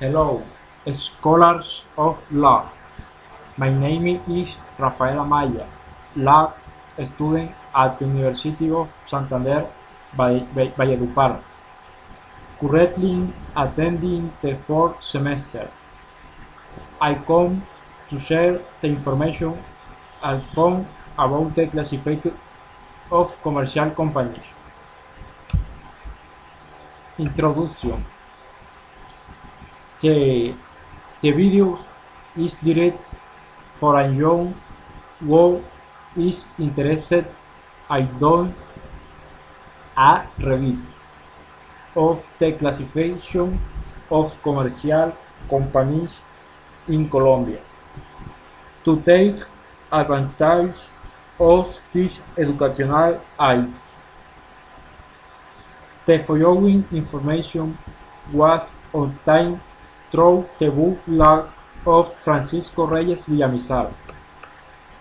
Hello, scholars of law. My name is Rafael Amaya, law student at the University of Santander, Valledupar, currently attending the fourth semester. I come to share the information I found about the classification of commercial companies. Introduction The, the video is directed for a young who is interested I don't a review of the classification of commercial companies in Colombia to take advantage of these educational aids. The following information was obtained through the book log of Francisco Reyes Villamizar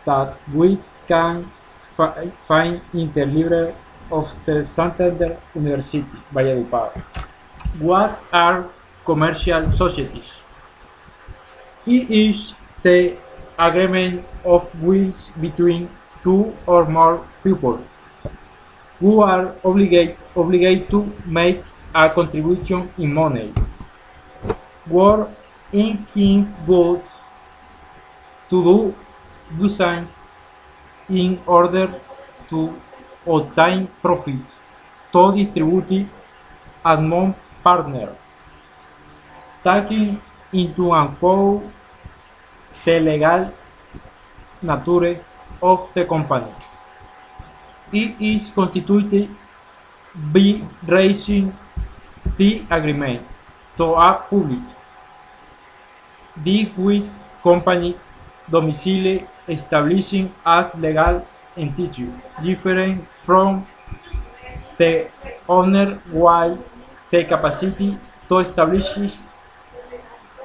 that we can fi find in the library of the Santander University, Valledupar. What are commercial societies? It is the agreement of wills between two or more people who are obligated obligate to make a contribution in money, work in king's goods, to do business in order to obtain profits, to distribute among partners, taking into account the legal nature of the company. It is constituted by raising the agreement to a public, the with company domicile establishing a legal entity different from the owner while the capacity to establish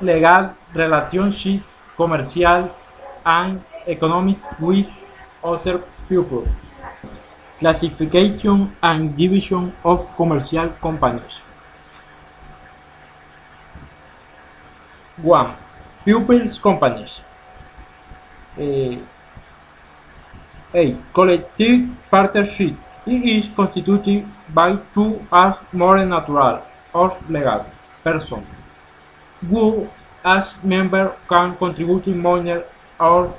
legal relationships commercial and economic with other people. Classification and division of commercial companies. 1. Pupils companies. Uh, A. Collective partnership. It is constituted by two as more natural or legal persons who as member can contribute money or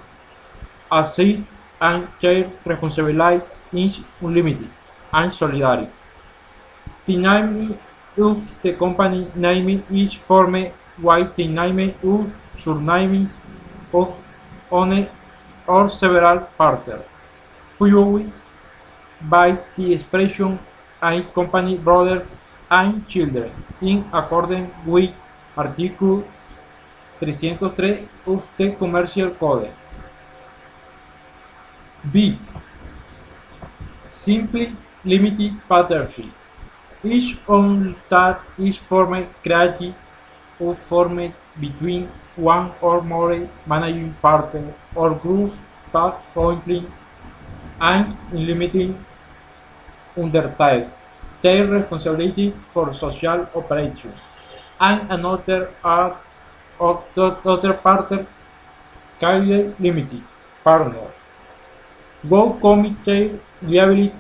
asset and share responsibility is unlimited and solidarity. The name of the company name is formed by the name of surnames of owner or several partners, followed by the expression a company brothers and children in accordance with Article 303 of the Commercial Code. B. Simply limited partnership. Each one that is formed, created, or formed between one or more managing partners or groups that jointly and unlimited undertake their responsibility for social operations, and another are of the other partner carrier limited partner. Both committee liability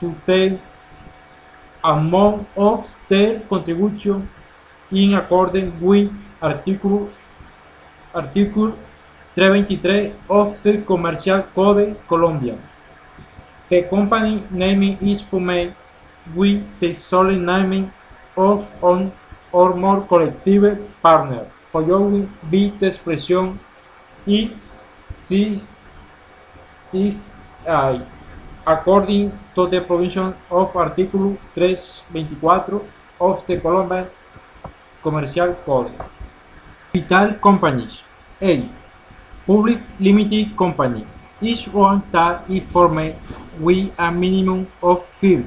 to take among of their contribution in accordance with Article Article 323 of the Commercial Code Colombian. The company name is formed with the sole name of one or more collective partners, following by the expression "y this is I", according to the provisions of Article 324 of the Colombian Commercial Code. Capital companies. A. Public limited company is one that is formed with a minimum of five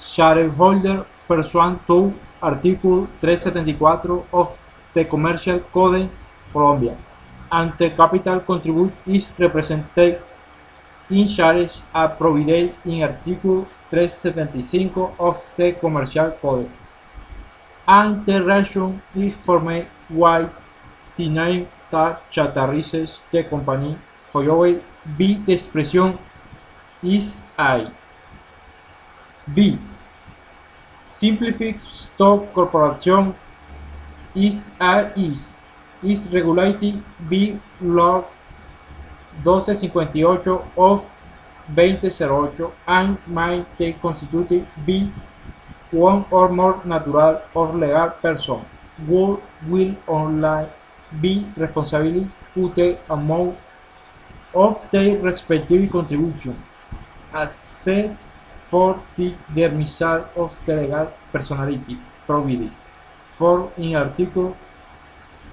shareholders pursuant to Article 374 of the Commercial Code Colombia, and the capital contributed is represented in shares provided in Article 375 of the Commercial Code. And the reason is formed why the name that characterizes the company followed by the expression is a B. Simplified Stock Corporation is a is. Is regulated by Law 1258 of 2008 and may be constituted by one or more natural or legal person who will only be responsible for the amount of their respective contribution, except for the dismissal of the legal personality provided for in Article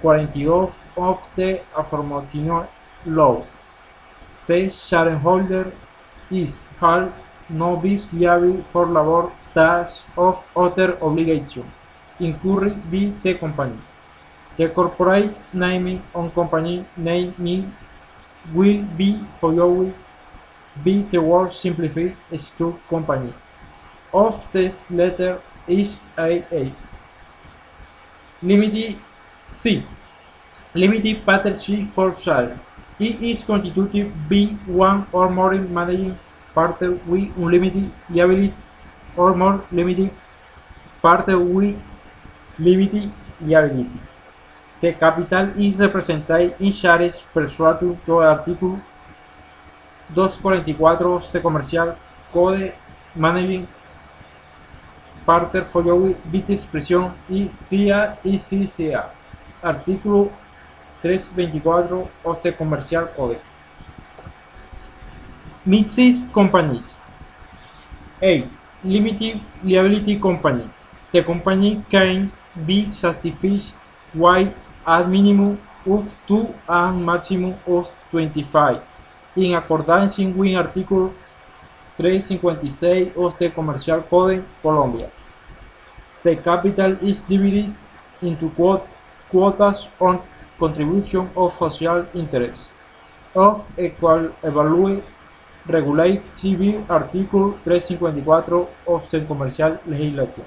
42 of the aforementioned law. The shareholder is held no be liable for labor tax of other obligation incurred by the company. The corporate name on company name will be followed by the word simplified stock company. Of the letter is a Limited C. Limited partnership for sale. It is constituted by one or more managing parte with unlimited liability or more limited parte with limited liability. The capital is represented in shares pursuant to artículo 244 de este Comercial Code Managing Partner Following Bit Expresión y CIA y CCA. Artículo 324 Oste Comercial Code. Mixed companies. A. Limited liability company. The company can be certified with a minimum of 2 and maximum of 25, in accordance with Article 356 of the Commercial Code Colombia. The capital is divided into quotas on contribution of social interest of equal value regulated by Article 354 of the Commercial Legislation.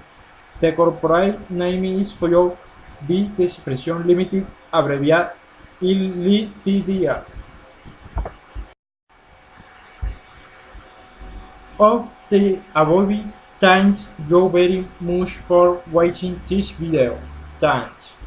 The corporate name is followed by the expression limited abbreviated LTDA. Of the above, thanks you very much for watching this video. Thanks.